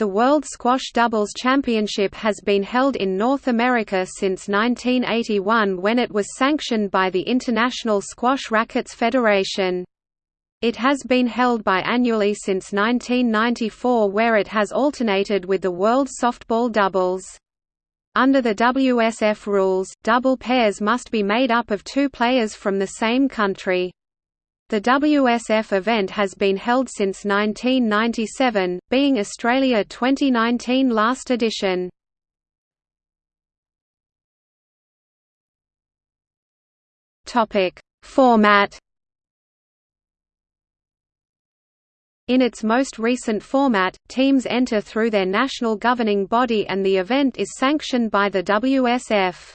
The World Squash Doubles Championship has been held in North America since 1981 when it was sanctioned by the International Squash Rackets Federation. It has been held biannually since 1994 where it has alternated with the World Softball Doubles. Under the WSF rules, double pairs must be made up of two players from the same country. The WSF event has been held since 1997, being Australia 2019 last edition. Topic: Format In its most recent format, teams enter through their national governing body and the event is sanctioned by the WSF.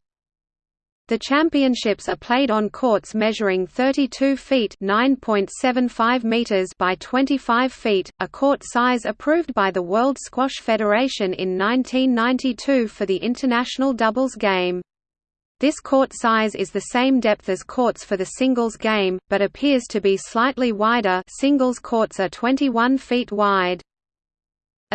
The championships are played on courts measuring 32 feet (9.75 meters) by 25 feet, a court size approved by the World Squash Federation in 1992 for the international doubles game. This court size is the same depth as courts for the singles game, but appears to be slightly wider. Singles courts are 21 feet wide.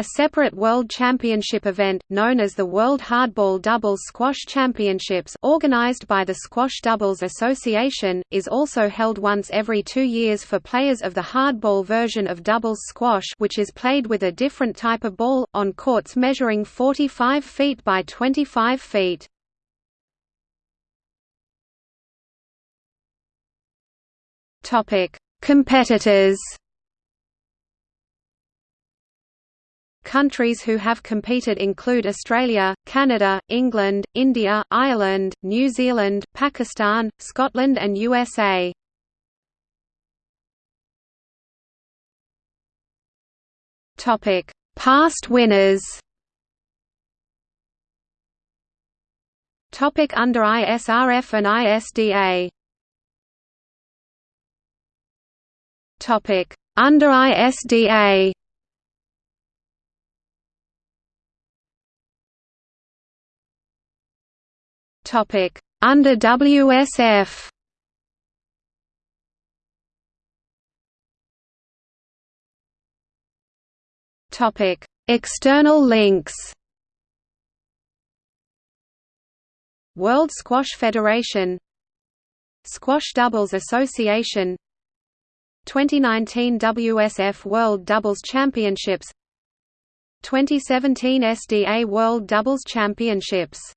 A separate World Championship event, known as the World Hardball Doubles Squash Championships organized by the Squash Doubles Association, is also held once every two years for players of the hardball version of doubles squash which is played with a different type of ball, on courts measuring 45 feet by 25 feet. Competitors Countries who have competed include Australia, Canada, England, India, Ireland, New Zealand, Pakistan, Scotland and USA. Topic: Past winners. Topic under ISRF and ISDA. Topic under ISDA. Topic. Under WSF. Topic. External links. World Squash Federation. Squash Doubles Association. 2019 WSF World Doubles Championships. 2017 SDA World Doubles Championships